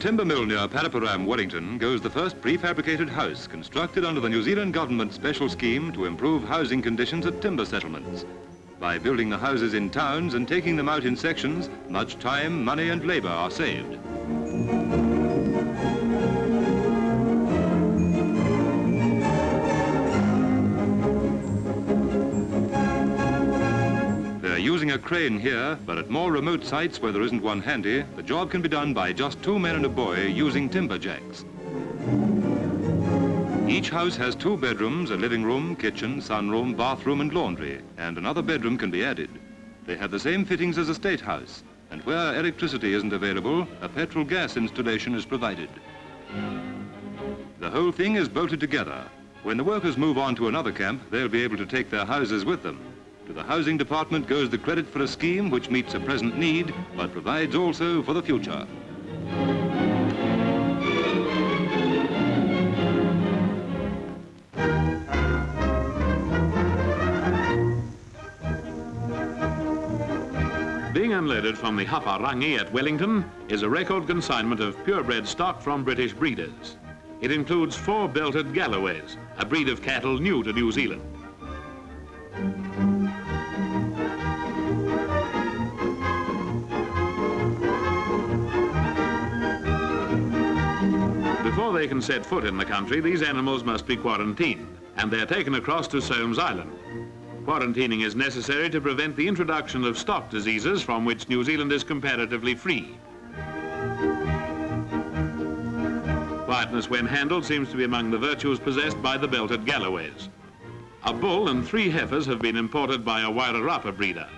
Timber mill near Paraparaumu, Wellington, goes the first prefabricated house constructed under the New Zealand government special scheme to improve housing conditions at timber settlements. By building the houses in towns and taking them out in sections, much time, money and labour are saved. Using a crane here, but at more remote sites where there isn't one handy, the job can be done by just two men and a boy using timber jacks. Each house has two bedrooms, a living room, kitchen, sunroom, bathroom and laundry, and another bedroom can be added. They have the same fittings as a state house, and where electricity isn't available, a petrol gas installation is provided. The whole thing is bolted together. When the workers move on to another camp, they'll be able to take their houses with them. To the Housing Department goes the credit for a scheme which meets a present need, but provides also for the future. Being unloaded from the Haparangi at Wellington is a record consignment of purebred stock from British breeders. It includes four belted Galloways, a breed of cattle new to New Zealand. They can set foot in the country, these animals must be quarantined, and they're taken across to Somes Island. Quarantining is necessary to prevent the introduction of stock diseases from which New Zealand is comparatively free. Quietness when handled seems to be among the virtues possessed by the belted Galloways. A bull and three heifers have been imported by a Wairarapa breeder.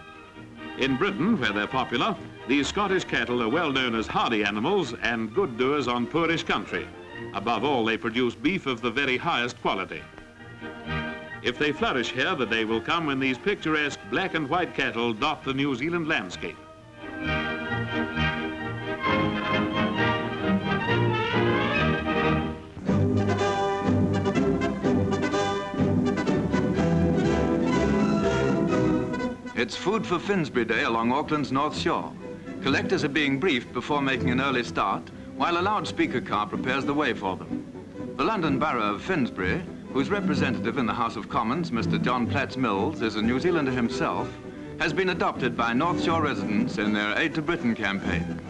In Britain, where they're popular, these Scottish cattle are well known as hardy animals and good doers on poorish country. Above all, they produce beef of the very highest quality. If they flourish here, the day will come when these picturesque black and white cattle dot the New Zealand landscape. It's food for Finsbury Day along Auckland's North Shore. Collectors are being briefed before making an early start while a loudspeaker car prepares the way for them. The London Borough of Finsbury, whose representative in the House of Commons, Mr John Platts Mills, is a New Zealander himself, has been adopted by North Shore residents in their Aid to Britain campaign.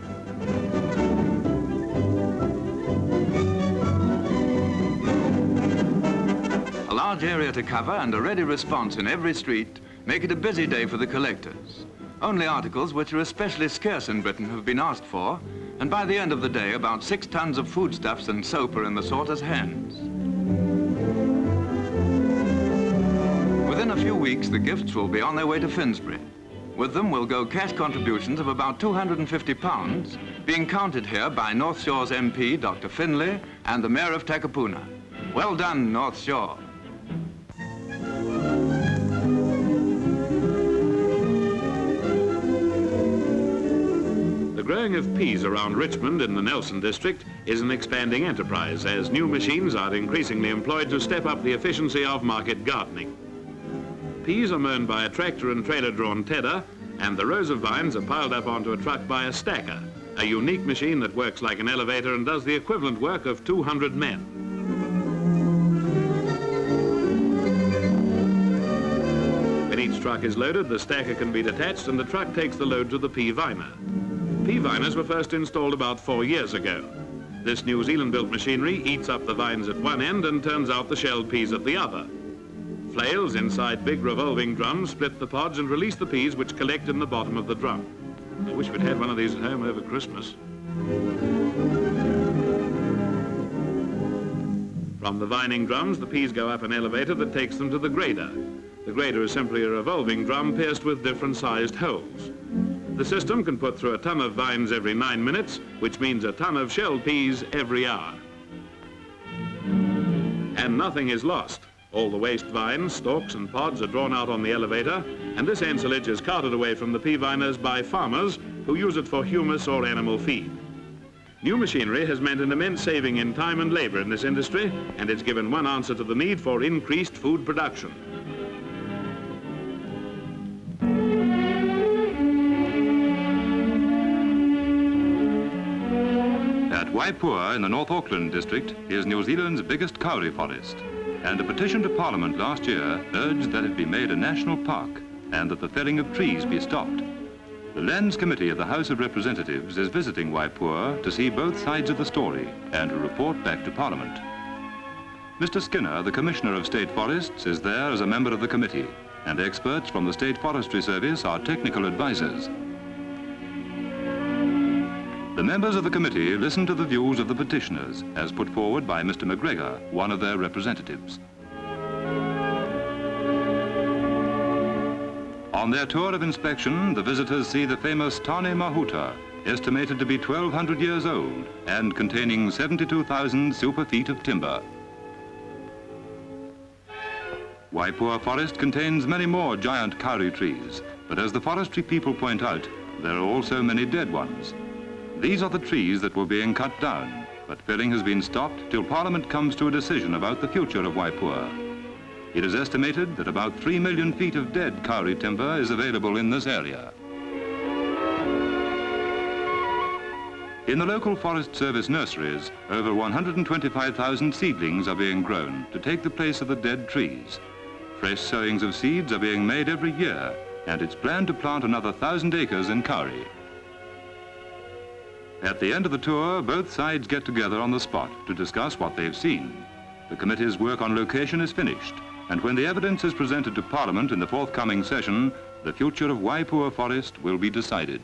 A large area to cover and a ready response in every street make it a busy day for the collectors. Only articles which are especially scarce in Britain have been asked for, and by the end of the day, about six tons of foodstuffs and soap are in the sorters' hands. Within a few weeks, the gifts will be on their way to Finsbury. With them will go cash contributions of about 250 pounds, being counted here by North Shore's MP, Dr. Finlay, and the Mayor of Takapuna. Well done, North Shore. Growing of peas around Richmond in the Nelson district is an expanding enterprise as new machines are increasingly employed to step up the efficiency of market gardening. Peas are mown by a tractor and trailer-drawn tedder and the rows of vines are piled up onto a truck by a stacker, a unique machine that works like an elevator and does the equivalent work of 200 men. When each truck is loaded, the stacker can be detached and the truck takes the load to the pea viner. Pea viners were first installed about four years ago. This New Zealand-built machinery eats up the vines at one end and turns out the shelled peas at the other. Flails inside big revolving drums split the pods and release the peas which collect in the bottom of the drum. I wish we'd had one of these at home over Christmas. From the vining drums, the peas go up an elevator that takes them to the grader. The grader is simply a revolving drum pierced with different sized holes. The system can put through a ton of vines every nine minutes, which means a ton of shelled peas every hour. And nothing is lost. All the waste vines, stalks and pods are drawn out on the elevator, and this ensilage is carted away from the pea viners by farmers who use it for humus or animal feed. New machinery has meant an immense saving in time and labor in this industry, and it's given one answer to the need for increased food production. Waipoua in the North Auckland district is New Zealand's biggest kauri forest, and a petition to Parliament last year urged that it be made a national park and that the felling of trees be stopped. The Lands Committee of the House of Representatives is visiting Waipoua to see both sides of the story and to report back to Parliament. Mr Skinner, the Commissioner of State Forests, is there as a member of the committee, and experts from the State Forestry Service are technical advisors. The members of the committee listen to the views of the petitioners as put forward by Mr McGregor, one of their representatives. On their tour of inspection, the visitors see the famous Tane Mahuta, estimated to be 1,200 years old and containing 72,000 super feet of timber. Waipoua Forest contains many more giant kauri trees, but as the forestry people point out, there are also many dead ones. These are the trees that were being cut down, but felling has been stopped till Parliament comes to a decision about the future of Waipoua. It is estimated that about 3 million feet of dead kauri timber is available in this area. In the local Forest Service nurseries, over 125,000 seedlings are being grown to take the place of the dead trees. Fresh sowings of seeds are being made every year, and it's planned to plant another thousand acres in Kauri. At the end of the tour, both sides get together on the spot to discuss what they've seen. The committee's work on location is finished, and when the evidence is presented to Parliament in the forthcoming session, the future of Waipoua Forest will be decided.